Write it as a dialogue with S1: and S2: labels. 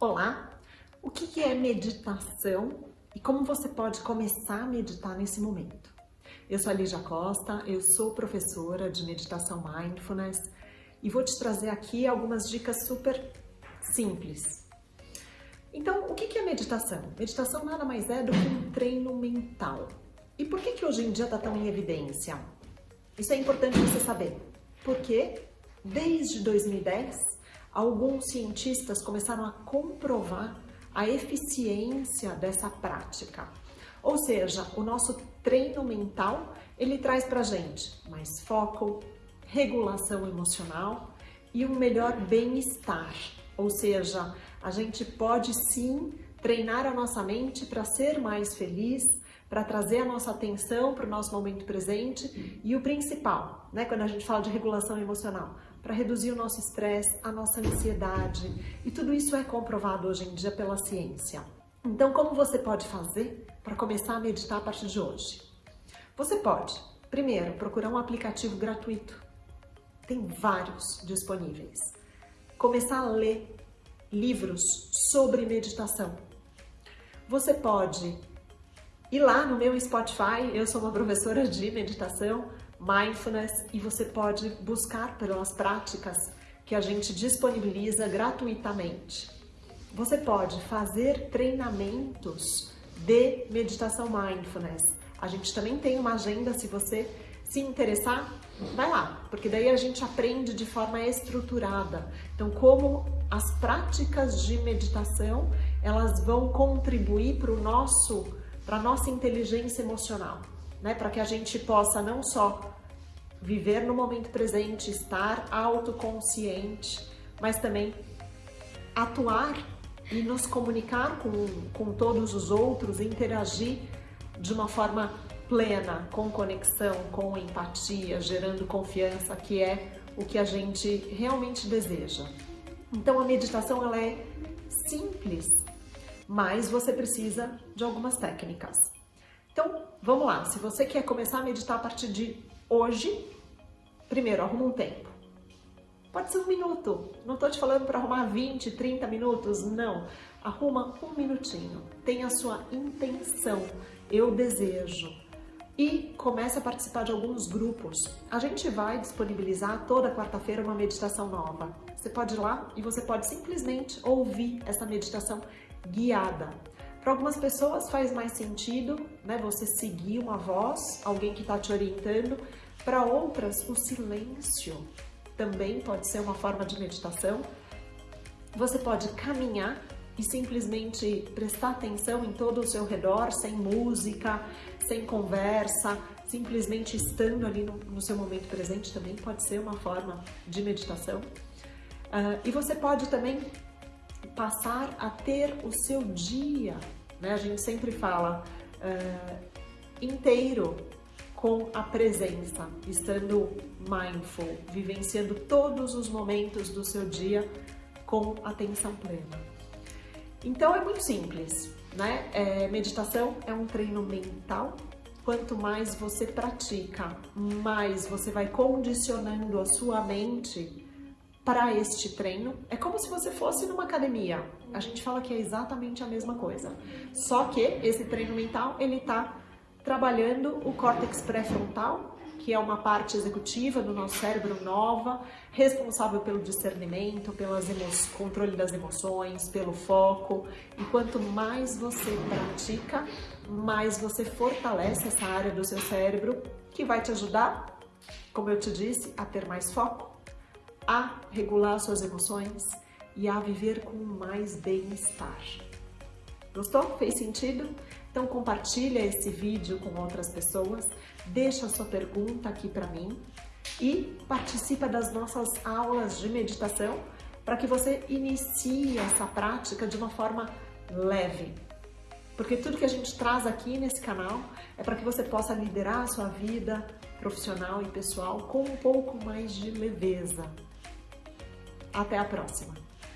S1: Olá! O que é meditação e como você pode começar a meditar nesse momento? Eu sou a Lígia Costa, eu sou professora de meditação Mindfulness e vou te trazer aqui algumas dicas super simples. Então, o que é meditação? Meditação nada mais é do que um treino mental. E por que, que hoje em dia está tão em evidência? Isso é importante você saber. Porque desde 2010 alguns cientistas começaram a comprovar a eficiência dessa prática. Ou seja, o nosso treino mental, ele traz pra gente mais foco, regulação emocional e um melhor bem-estar. Ou seja, a gente pode sim treinar a nossa mente para ser mais feliz, para trazer a nossa atenção para o nosso momento presente e o principal, né, quando a gente fala de regulação emocional, para reduzir o nosso estresse, a nossa ansiedade e tudo isso é comprovado hoje em dia pela ciência. Então, como você pode fazer para começar a meditar a partir de hoje? Você pode, primeiro, procurar um aplicativo gratuito. Tem vários disponíveis. Começar a ler livros sobre meditação. Você pode e lá no meu Spotify, eu sou uma professora de meditação, mindfulness, e você pode buscar pelas práticas que a gente disponibiliza gratuitamente. Você pode fazer treinamentos de meditação mindfulness. A gente também tem uma agenda, se você se interessar, vai lá, porque daí a gente aprende de forma estruturada. Então, como as práticas de meditação, elas vão contribuir para o nosso para nossa inteligência emocional, né? Para que a gente possa não só viver no momento presente, estar autoconsciente, mas também atuar e nos comunicar com, com todos os outros, interagir de uma forma plena, com conexão, com empatia, gerando confiança, que é o que a gente realmente deseja. Então a meditação ela é simples, mas você precisa de algumas técnicas. Então, vamos lá. Se você quer começar a meditar a partir de hoje, primeiro, arruma um tempo. Pode ser um minuto. Não estou te falando para arrumar 20, 30 minutos, não. Arruma um minutinho. Tenha a sua intenção. Eu desejo. E comece a participar de alguns grupos. A gente vai disponibilizar toda quarta-feira uma meditação nova. Você pode ir lá e você pode simplesmente ouvir essa meditação guiada. Para algumas pessoas faz mais sentido né, você seguir uma voz, alguém que está te orientando. Para outras, o silêncio também pode ser uma forma de meditação. Você pode caminhar e simplesmente prestar atenção em todo o seu redor, sem música, sem conversa, simplesmente estando ali no, no seu momento presente também pode ser uma forma de meditação. Uh, e você pode também passar a ter o seu dia, né? A gente sempre fala uh, inteiro com a presença, estando mindful, vivenciando todos os momentos do seu dia com atenção plena. Então é muito simples, né? É, meditação é um treino mental. Quanto mais você pratica, mais você vai condicionando a sua mente para este treino. É como se você fosse numa academia. A gente fala que é exatamente a mesma coisa. Só que esse treino mental, ele está trabalhando o córtex pré-frontal, que é uma parte executiva do nosso cérebro nova, responsável pelo discernimento, pelo controle das emoções, pelo foco. E quanto mais você pratica, mais você fortalece essa área do seu cérebro, que vai te ajudar, como eu te disse, a ter mais foco, a regular suas emoções e a viver com mais bem-estar. Gostou? Fez sentido? Então compartilha esse vídeo com outras pessoas, deixa sua pergunta aqui para mim e participa das nossas aulas de meditação para que você inicie essa prática de uma forma leve. Porque tudo que a gente traz aqui nesse canal é para que você possa liderar a sua vida profissional e pessoal com um pouco mais de leveza. Até a próxima!